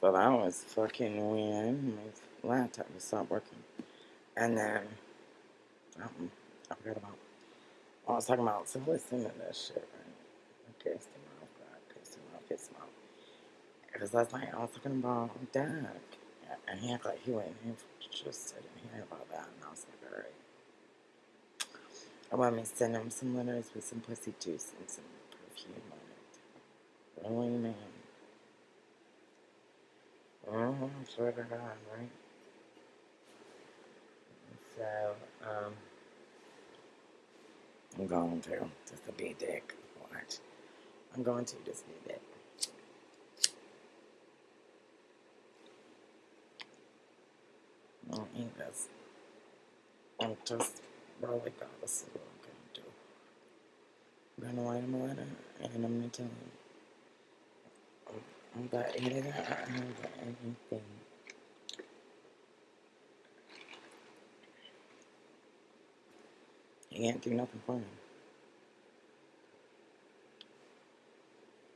So that was fucking when my laptop would stop working. And then, um, I forgot about, I was talking about, so listen to this shit, right? I pissed him off, God, pissed him off, pissed him off. Because last night I was talking about Dak. And he acted like he went in just didn't hear about that. And I was like, alright. I want me to send him some letters with some pussy juice and some perfume on it. Really, man. Mm-hmm, swear to God, right? So, um, I'm going to just be a dick. Watch. I'm going to just be a dick. I eat this. I'm just really God, this is what I'm gonna do. I'm gonna write him a letter and I'm gonna tell him. I'm gonna eat it out. I anything. He can't do nothing for him.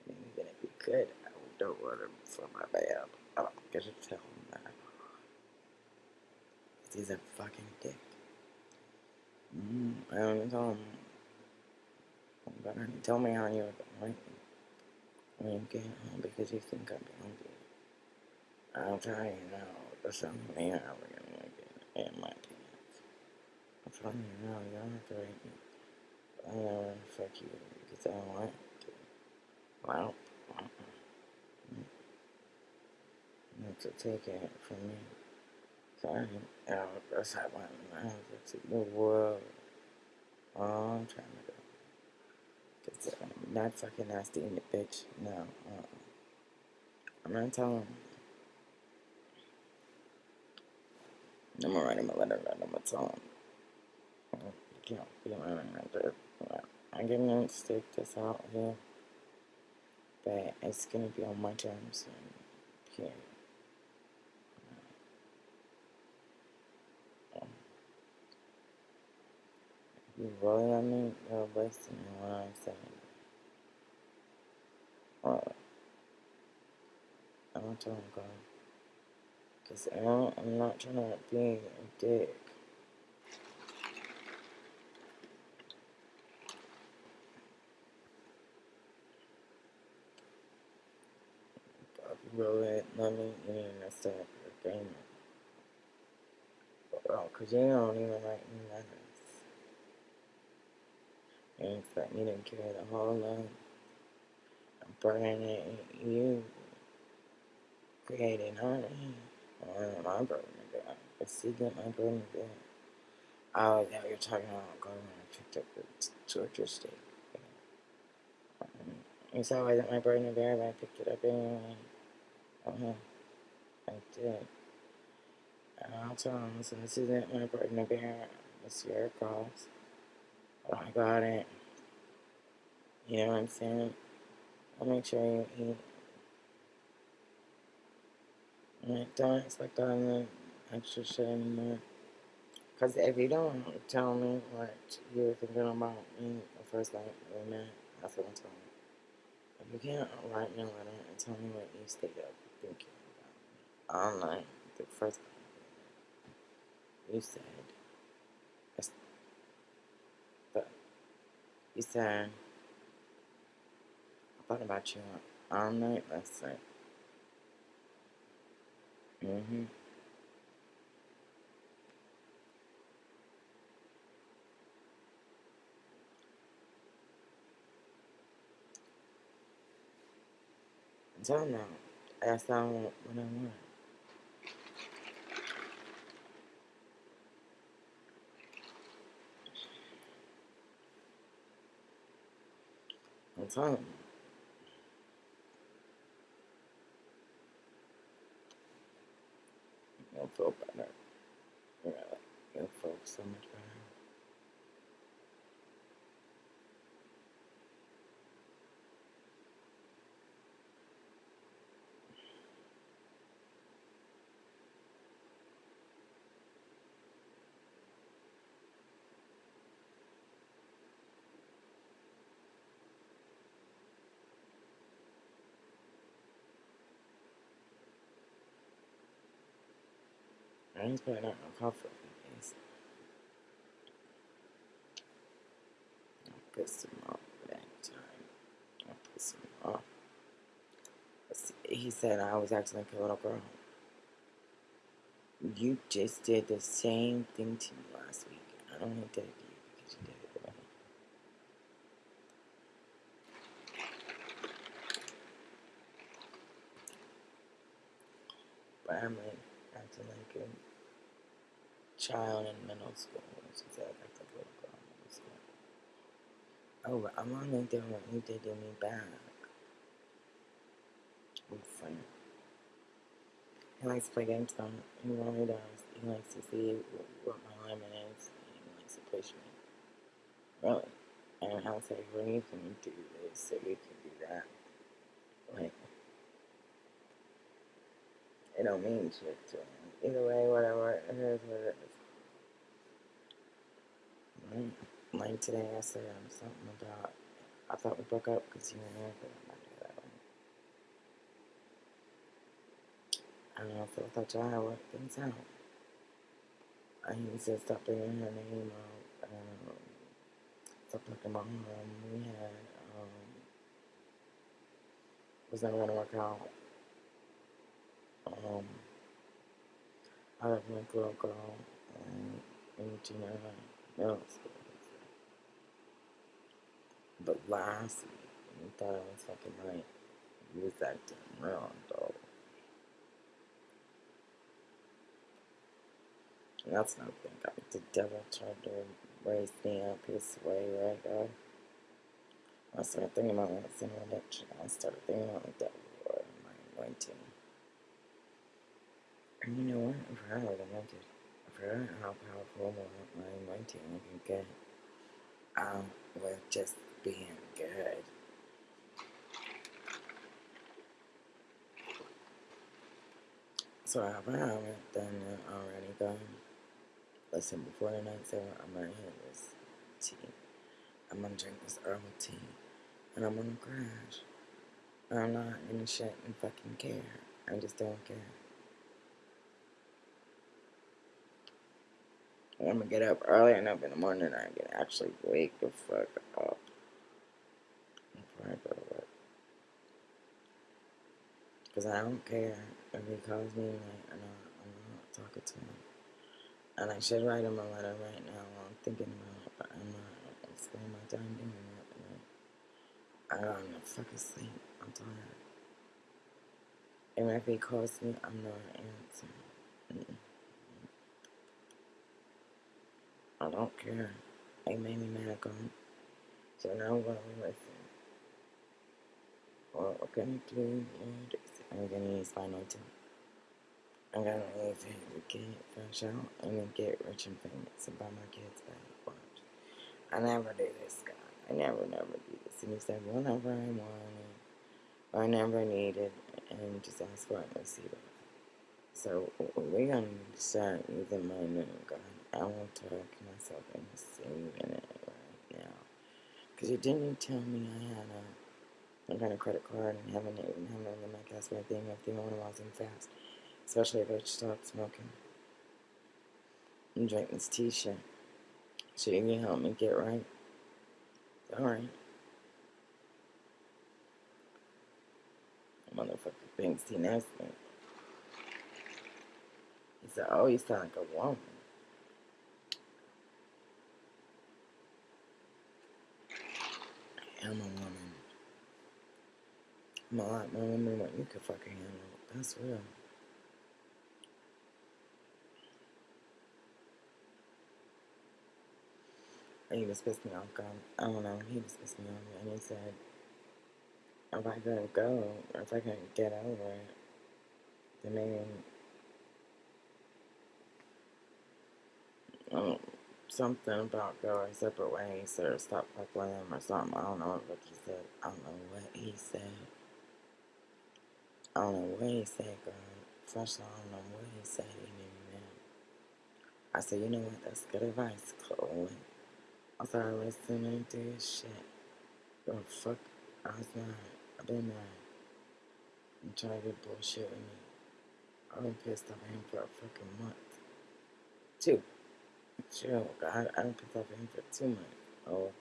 Even if he could, I don't want him for my bad. I get to tell him that. He's a fucking dick. Mm, I don't tell him. But honey, tell me how doing when you home because you think I'm hungry. I'll tell you now, there's something mm. there we're gonna get in my pants. I'm telling you now, you don't have to rape me. I don't want to fuck you because I don't want to. Well, uh-uh. you have to take it from me. Sorry, oh, that's how I want to the world. Oh, I'm trying to go. Cause I'm not fucking nasty in the bitch. No, uh-uh. I'm not telling. I'm gonna write him a letter and I'm gonna tell him. You can't be running like. I'm gonna stick this out here. But it's gonna be on my terms period. You really let me listen to what I'm saying. Well, I'm gonna tell him go. Cause I don't, I'm not trying to be a dick. But you really let me in and start your game. Oh, cause you don't even write me letters. You expect me to carry the whole load. Burning you created honey. Or my burden of God. see secret my burden of. Oh, yeah, you're talking about going and picked up the torture stick. Um, you saw I wasn't my burden of bear, but I picked it up anyway. Uh-huh. I did. And I'll tell him, listen, this isn't my burden bear. It's your cause. But I got it. You know what I'm saying? I'll make sure you eat. Like, don't expect all the extra shit anymore. Because if you don't tell me what you were thinking about me the first night we met, that's what I'm telling you. If you can't write me a letter and tell me what you stayed up thinking about me all night, the first time you said, you said, I thought about you all night last night. Mm-hmm. Tell them that's not what I want. I'm telling them. Feel better. Yeah, you'll feel so much better. A off that time. I pissed him off. He said I was acting like a little girl. You just did the same thing to me last week. I did it to you because you did it. But I'm like child in middle school. She said I like a little girl in middle school. Oh, I'm only doing what you did to me back. I'm funny. He likes to play games on. He really does. He likes to see what my limit is. He likes to push me. Really. And I'll say, well, you can do this, so you can do that. Like, it don't mean shit to him. Either way, whatever, it is what it is. Like, like today, I said um, something about, I thought we broke up because you were but I'm not that one. I don't know if I thought y'all work things out. I he said, stop bringing her name out. Um, stop talking about her. We had, um, was never gonna work out. Um, I love my little girl and in junior school. But last week, you thought I was fucking right. You was acting real though. That's not thing. The devil tried to raise me up his way, right, God? I started thinking about that sin redemption. I started thinking about the devil or my anointing. And you know what? I forgot what I meant How powerful my, my anointing can get um, with just being good. So I haven't done it already, guys. Listen, before the night's over, I'm gonna hit this tea. I'm gonna drink this herbal tea. And I'm gonna crash. I'm not gonna shit and fucking care. I just don't care. I'm gonna get up early enough in the morning I can actually wake the fuck up before I I don't care if he calls me like, I'm not, I'm not talking to him. And I should write him a letter right now while I'm thinking about it, but I'm not. I'm spending my time doing that. I don't know, fucking sleep. I'm tired. And if he calls me, I'm not answering. Mm-mm. I don't care. They made me mad gone. So now I'm gonna listen. Well, what can I do? I'm gonna use my note I'm gonna use it to get fresh out and then get rich and famous and buy my kids back. Watch. I never do this, guy. I never, never do this. And he said, whenever I want it, or I never need it, and just ask for it and receive it. So we're gonna start using my new gun. I won't talk myself into saving it right now. Because you didn't tell me I had a, I got a credit card and haven't even having it in my thing if the one wasn't fast. Especially if I stopped smoking. I'm drinking this t-shirt. So you can help me get right. Alright. Motherfucker thinks he knows me. He said, oh, you sound like a woman. Am a woman. I'm a lot more woman than what you could fucking handle. That's real. He just pissed me off, God. I don't know. He just pissed me off. And he said, if I couldn't go, or if I couldn't get over it, then maybe um, something about going separate ways or stop fucking him or something. I don't know what he said. I don't know what he said. I don't know what he said, girl. First of all, I don't know what he said. Me mad. I said, you know what? That's good advice, Chloe. I started listening to his shit. Oh, fuck. I was mad. I've been mad. I'm trying to get bullshit with me. I've been pissed off at him for a fucking month. Two. Chill. God, I don't off him for two months. Oh, okay.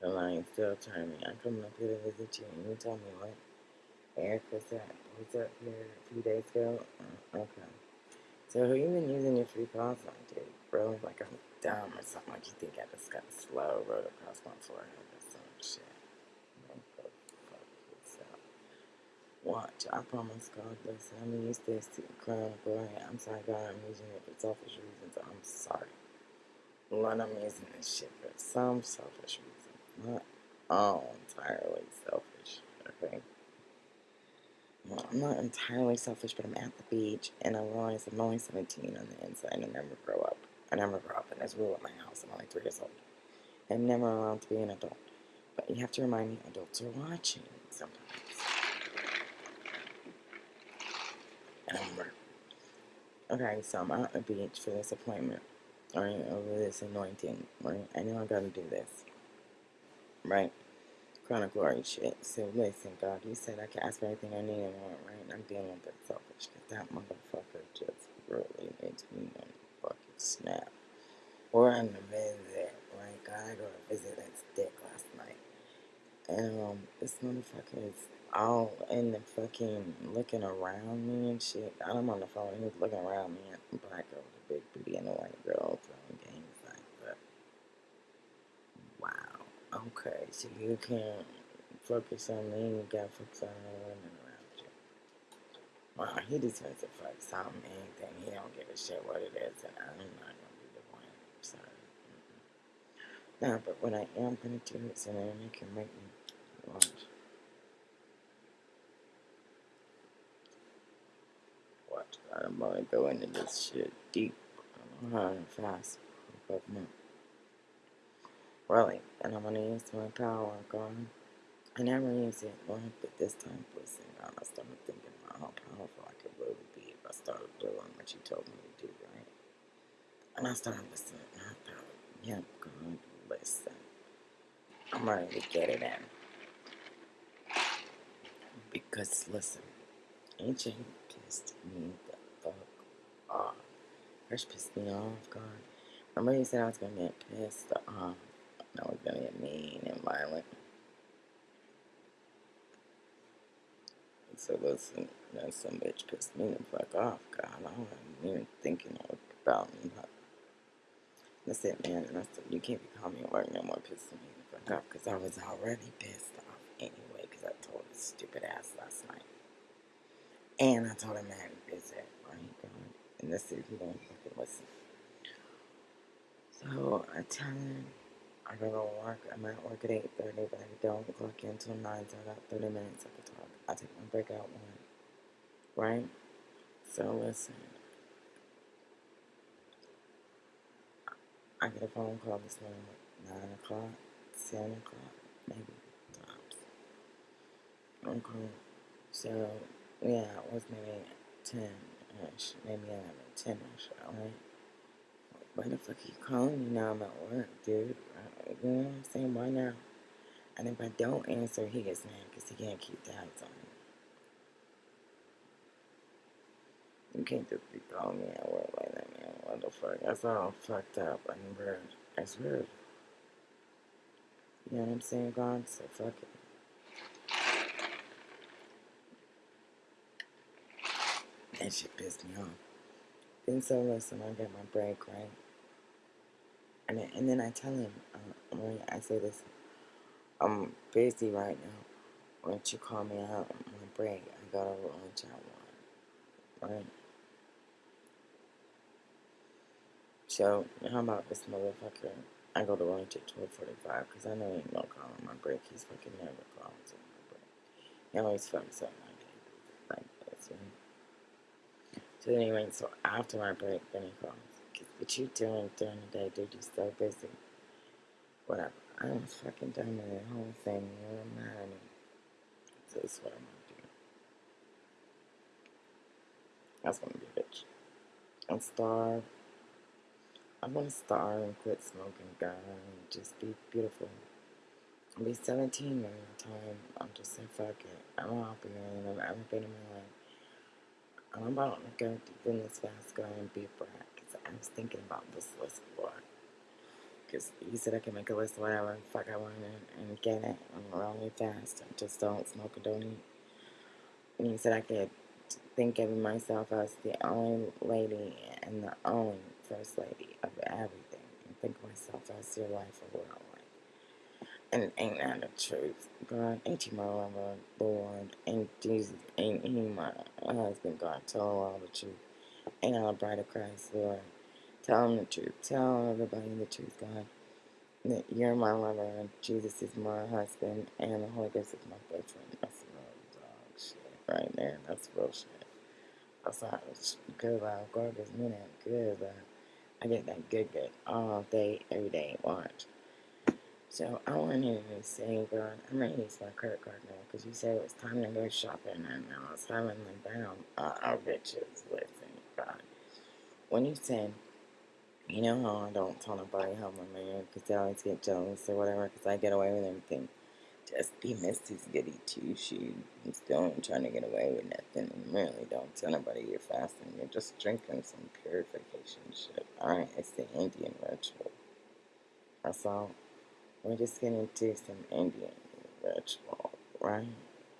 The line still turning. I'm coming up here to visit you, and you tell me what? Eric was that was up here a few days ago. Uh, okay. So who you been using your free calls on, dude? Bro, like I'm dumb or something. Like you think I just got slow road across my forehead or some shit. Don't go fuck yourself. Watch, I promise God, listen, I'm gonna use this crown glory. I'm sorry, God, I'm using it for selfish reasons. I'm sorry. Lord, I'm using this shit for some selfish reason. Not all entirely selfish, okay? Well, I'm not entirely selfish, but I'm at the beach and I realize I'm only 17 on the inside and I never grow up. I never grow up, and there's rule at my house. I'm only three years old. I'm never allowed to be an adult. But you have to remind me adults are watching sometimes. I'm Okay, so I'm out the beach for this appointment. Alright, over this anointing. Right? I know I gotta do this. Right? Chronic glory shit. So listen, God, you said I can ask for anything I need and want, right? I'm dealing with that selfish because that motherfucker just really makes me want to fucking snap. Or in the visit, right? God, I go to visit that dick last night. And um, this motherfucker is all in the fucking looking around me and shit. I'm on the phone, he was looking around me and black girl with a big booty and a white girl playing games like that. Wow. Okay, so you can't focus on me, you gotta focus on the women around you. Wow, he just wants to fuck something, anything. He don't give a shit what it is, and I'm not gonna be the one. I'm sorry. No, but what I am gonna do is I'm gonna make him make me watch. I'm gonna go into this shit deep. I don't know how fast. But no. Really. And I'm gonna use my power, God. I never use it, Lord, but this time, listen, I started thinking about how powerful I could really be if I started doing what you told me to do, right? And I started listening, and I thought, yeah, God, listen. I'm ready to get it in. Because, listen, AJ pissed me Um, off. First pissed me off, God. Remember you said I was gonna get pissed um, off. I was gonna get mean and violent. So listen, that some bitch pissed me the fuck off, God. I wasn't even thinking about me. But that's it, man. I said, you can't be calling me work no more pissing me the fuck off because I was already pissed off anyway because I told his stupid ass last night. And I told him I had to visit, right, God? And that's it, he don't fucking listen. So I tell him I gotta work. I'm at work at 8.30, but I don't clock in until 9, so I got 30 minutes I can talk. I take my break out one, right? So listen. I get a phone call this morning 9 o'clock, 7 o'clock, maybe tops. Okay. So, yeah, it was maybe 10-ish, maybe 11, 10-ish, alright? Why the fuck are you calling me now? I'm at work, dude. You know what I'm saying? Why now? And if I don't answer, he gets mad because he can't keep tabs on me. You can't just be calling me at work like that, man. What the fuck? That's all fucked up and rude. That's rude. You know what I'm saying, God? So fuck it. That shit pissed me off. Then so listen, I get my break, right? And then, and then I tell him, uh, I say this, I'm busy right now. Why don't you call me out on my break? I got a lunch at one, right? So, how about this motherfucker? I go to lunch at 12.45 because I know he ain't gonna call on my break. He's fucking never calls on my break. He always fucks up my day like this, So anyway, so after my break, then he calls. What you doing during the day, dude, you're so busy. Whatever. I'm fucking done with the whole thing. You're mad. So this is what I'm gonna do. I just wanna be a bitch. I'm starved. I'm gonna starve and quit smoking, God, and just be beautiful. I'll be 17 during the time. I'm just saying, fuck it. I'm happier than I've ever been in my life. I'm about to go this fast, go and be brat. So I was thinking about this list lot. Because you said I can make a list of whatever the fuck I want and, and get it and really fast. I just don't smoke or don't eat. And you said I could think of myself as the only lady and the only first lady of everything. And think of myself as your life or like. And ain't that the truth? God, ain't you my lover, Lord? Ain't Jesus, ain't he my husband, God? Tell all the truth. Ain't I a bride of Christ, Lord? Tell them the truth. Tell everybody the truth, God. That you're my lover, Jesus is my husband, and the Holy Ghost is my boyfriend. That's real dog shit right there. That's real shit. That's it's good, like, God me that good, like, I get that good, good all day, every day. Watch. So I wanted to say, God, I'm gonna use my credit card now because you said it was time to go shopping, and I was having the down. Uh, our bitches, listen, God. When you said you know how I don't tell nobody how my man, because they always get jealous or whatever, because I get away with everything. Just be Misty's goody two shoes. I'm trying to get away with nothing, and really don't tell nobody you're fasting. You're just drinking some purification shit. Alright, it's the Indian ritual. That's all. We're just gonna do some Indian ritual, right?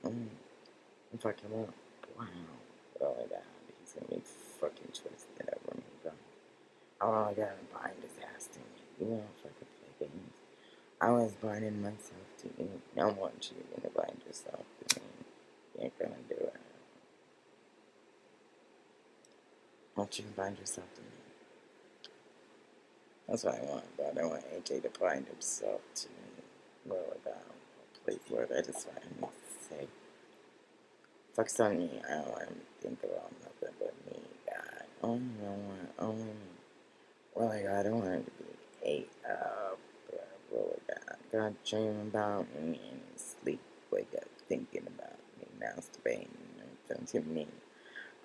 Mm. I'm fucking up. Wow. Really bad. He's gonna be fucking twisted over me, bro. Oh, I his ass to me. You know, I could play games. I was binding myself to you. I want you to bind yourself to me. You ain't gonna do it. I want you to bind yourself to me. That's what I want, but I don't want AJ to bind himself to me. Lord, God, please, Lord, I just want him to say, fuck's on me. I don't want him to think about nothing but me, God. Only I want, me. Really, God, I don't want him to be ate up. Lord, God, God, dream about me and sleep, wake up thinking about me, masturbating in front of me.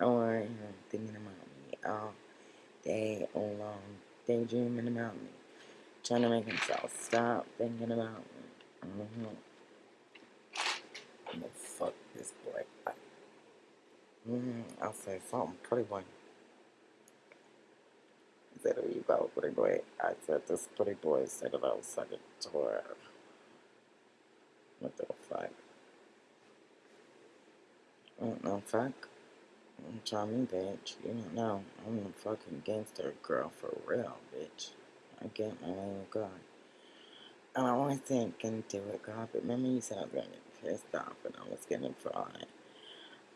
I want him thinking about me all day long, daydreaming about me, trying to make himself stop thinking about me. Mm-hmm. I'm gonna fuck this boy up. Mm-hmm. I'll say something pretty boy. Said, "Are about pretty boy?" I said, "This pretty boy said I was sucking tour." What the fuck? What the fuck? Try me, bitch. You don't know. I'm a fucking gangster girl for real, bitch. I get my name God. And I wasn't gonna do it, God, but remember you said I was gonna get pissed off and I was gonna fry.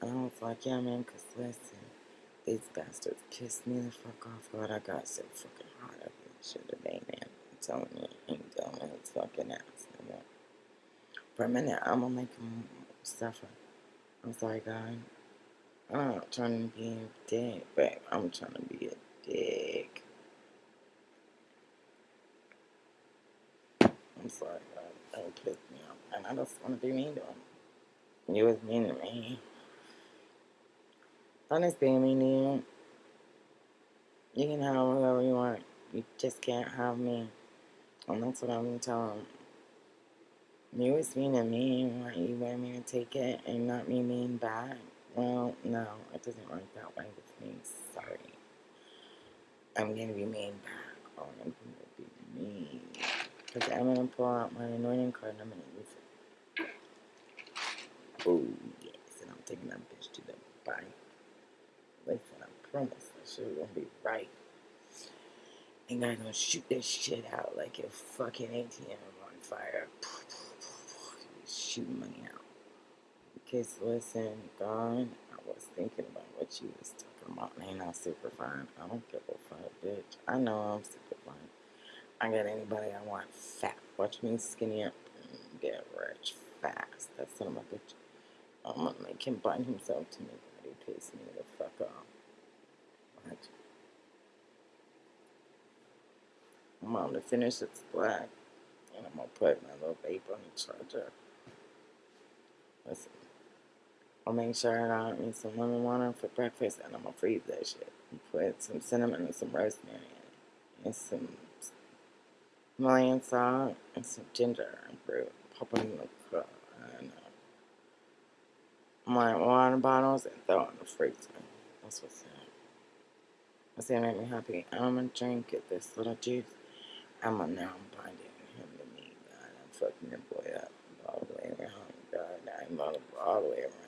And I was like, yeah, man, because listen, these bastards pissed me the fuck off, God. I got so fucking hot up and shit today, man. I'm telling you, ain't telling his fucking ass. No more. For a minute, I'm gonna make him suffer. I'm sorry, God. I'm not trying to be a dick, but I'm trying to be a dick. I'm sorry, God. That pissed me off. And I just want to be mean to him. You was mean to me. Be mean to you. You can have whoever you want. You just can't have me. And that's what I'm going to tell him. You was mean to me. You want me to take it and not me mean back? Well, no, it doesn't work that way with me. Sorry. I'm gonna be mean back. Oh, I'm gonna be mean. Because I'm gonna pull out my anointing card and I'm gonna use it. Oh, yes. And I'm taking that bitch to the bank. Listen, I promise that shit gonna be right. And I'm gonna shoot this shit out like your fucking ATM on fire. Shoot money out. Because listen, God, I was thinking about what you was talking about. Ain't not super fine. I don't give a fuck, bitch. I know I'm super fine. I got anybody I want fat. Watch me skinny up and get rich fast. That's son of a bitch. I'm gonna make him bind himself to me, but he pissed me the fuck off. Watch. I'm gonna finish this black, and I'm gonna put my little vape on the charger. Listen. I'll make sure I got me some lemon water for breakfast and I'm gonna freeze that shit. Put some cinnamon and some rosemary in it. And some Himalayan salt and some ginger and brew. Pop it in the cup and uh, my water bottles and throw it in the freezer. That's what's up. I say make me happy. I'm gonna drink it, this little juice. I'm gonna now I'm binding him to me, God. I'm fucking your boy up all the way around, God. I'm all, all the way around.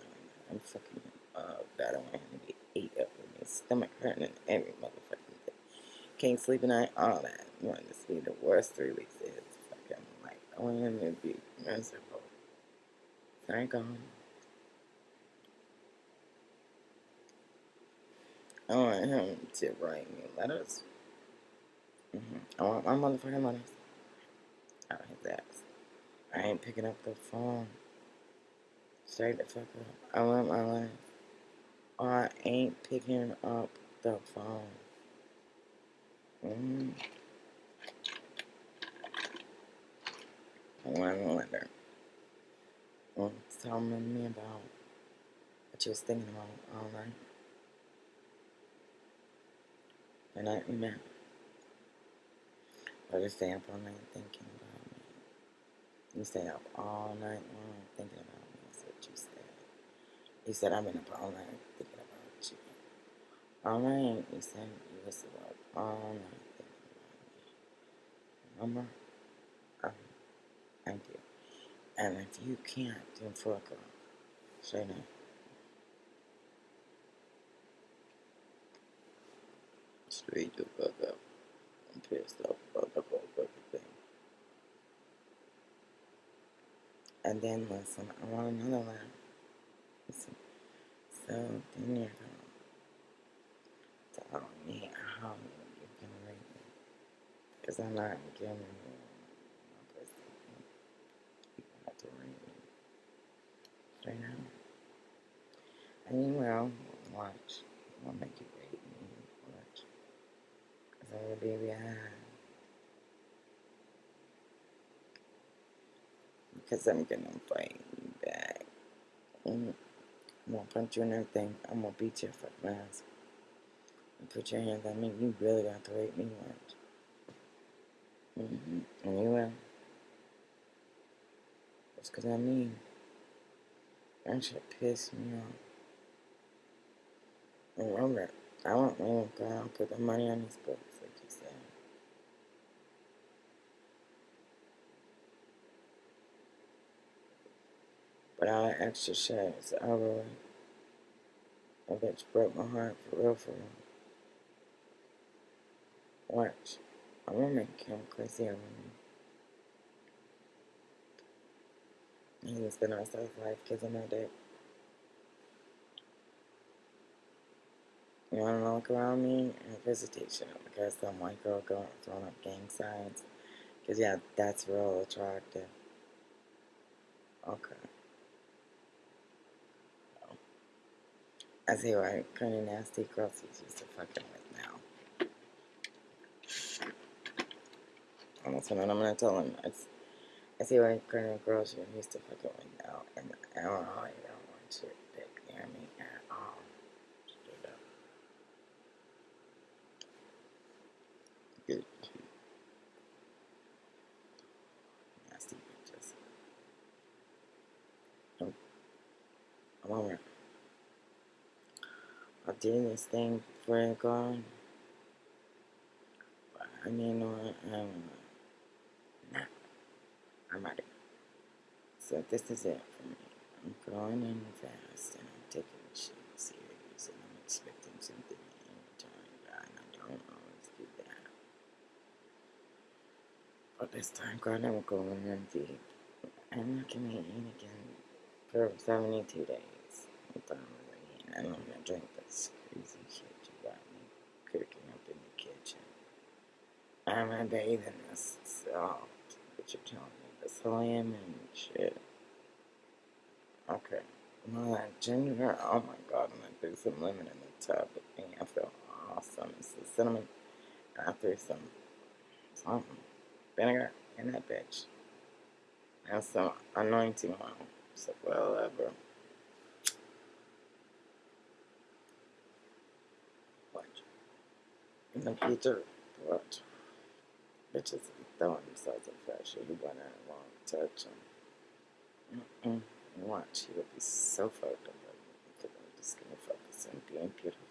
I'm fucking up. God, I want him to be ate up with me, stomach hurting and every motherfucking day. Can't sleep at night, all that. You want to be the worst three weeks his fucking life. I want him to be miserable. Thank God. I want him to write me letters. Mm-hmm. I want my motherfucking letters out his ass. I ain't picking up the phone. The fuck up. I want my life. I ain't picking up the phone. Mm-hmm. I want a letter. Well, tell me about what you was thinking about all night. The night we met. Or just stay up all night thinking about me. You stay up all night long thinking about me. That's what you said. You said I've been up all night thinking about you. All night, you said you was up all night thinking about me. Remember? Um, thank you. And if you can't, then fuck off. Straight up. Straight the fuck up. I'm pissed off about the whole fucking thing. And then listen, I want another one. So then you're gonna tell me how you can rate me. Because I'm not giving you my pussy. You have to rate me. Straight up. And you will watch. I'll make you rate me. Watch. Because I will be behind. Because I'm gonna fight you back. Mm. I'm gonna punch you and everything. I'm gonna beat your fucking ass. And put your hands on me. You really got to rate me once. Mm-hmm. And you will. Just because I mean, that shit pissed me off. And remember, I want to go out and put the money on these books, like you said. But I that shit is over with. That broke my heart for real, for real. Watch. I'm gonna make him crazy over me. He's gonna spend the rest of his life kissing my dick. You wanna look around me? And visitation. Because some white girl going throwing up gang signs. Because, yeah, that's real attractive. Okay. I see why kind of nasty girls he's used to fucking with now. And that's what I'm gonna tell him. It's, I see why kind of girls you're used to fucking with now. And I don't know, I don't want your dick near me at all. Good. Nasty bitches. I'm, I'm over. I'm doing this thing before I go. But I mean, what? I don't know. Nah, I'm ready. So this is it for me. I'm going in fast and I'm taking the shit serious and I'm expecting something in return. And I don't always do that. But this time, God, I'm going in deep. I'm not gonna eat again for 72 days. I'm done with eating. I'm gonna drink this crazy shit you got me cooking up in the kitchen. I'm gonna bathe in this salt that you're telling me, this lemon and shit. Okay. That ginger, oh my god, I'm gonna threw some lemon in the tub. And I feel awesome. It's the cinnamon. And I threw some something, vinegar in that bitch. And some anointing oil. So, whatever. What? In the future, what? Bitches throwing themselves in pressure. You wanna want to touch them. Mm-mm. Watch, he would be so fucked up. Because I'm just gonna focus on being beautiful.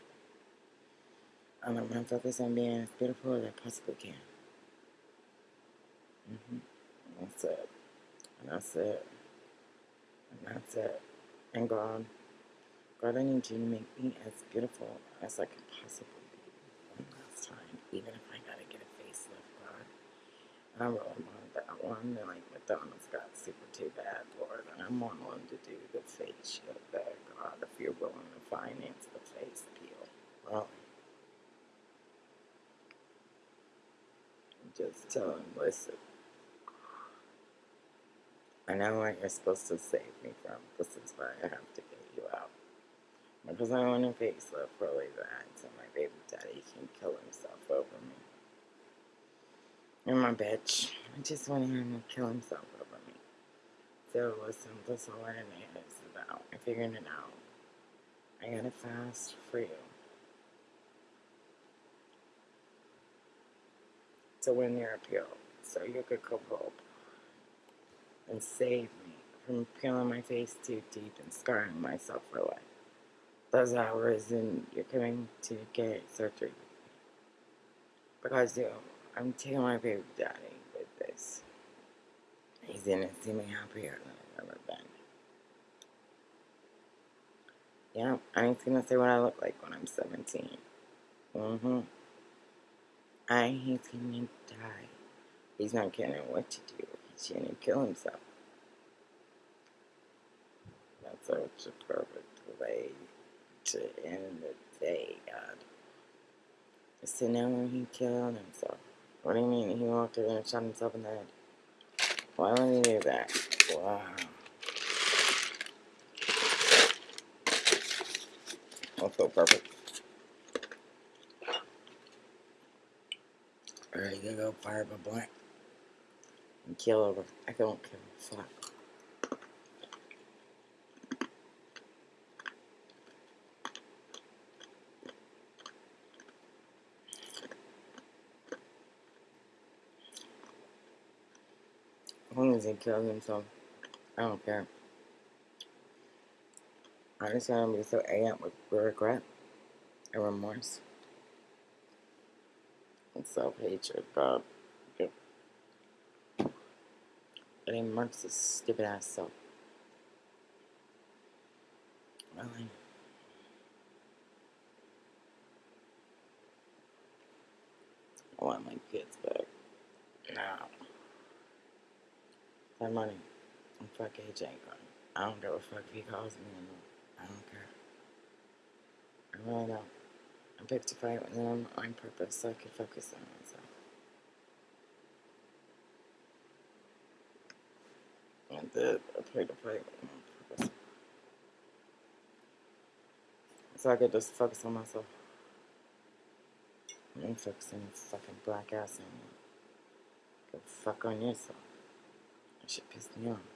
And I'm gonna focus on being as beautiful as I possibly can. Mm-hmm. That's it. And that's it. And that's it. And God, God, I need you to make me as beautiful as I can possibly be one last time, even if I gotta get a facelift, God. I really want that one, and like McDonald's got super too bad, Lord, and I'm one to do the face shit there, God, if you're willing to finance the face peel. Well, just tell him, listen. I know what you're supposed to save me from. This is why I have to get you out. Because I want a facelift really bad so my baby daddy can kill himself over me. And my bitch. I just want him to kill himself over me. So listen, that's all it is about. I figured it out. I gotta fast for you. To win your appeal. So you could come home and save me from peeling my face too deep and scarring myself for life. Those hours and you're coming to get surgery because you I'm taking my baby daddy with this. He's gonna see me happier than I've ever been. Yeah, I he's gonna say what I look like when I'm 17. Mm-hmm. And he's gonna die. He's not getting what to do. He's gonna kill himself. That's such a perfect way to end the day, God. So now he killed himself. What do you mean? He walked over and shot himself in the head. Why would he do that? Wow. That's so perfect. Alright, you go fire up a blank. And kill over. I don't a fuck. He kills himself, I don't care. I just want to so amped with regret and remorse and self hatred, God. It even marks his stupid ass self. Really? I want my kids back. Now. That money. And fuck AJ. I don't give a fuck if he calls me or not. I don't care. I really don't. I picked a fight with him on purpose so I could focus on myself. I did. I picked a fight with him on purpose. So I could just focus on myself. And focus on fucking black ass on you. Go fuck on yourself. Shit pissed me off.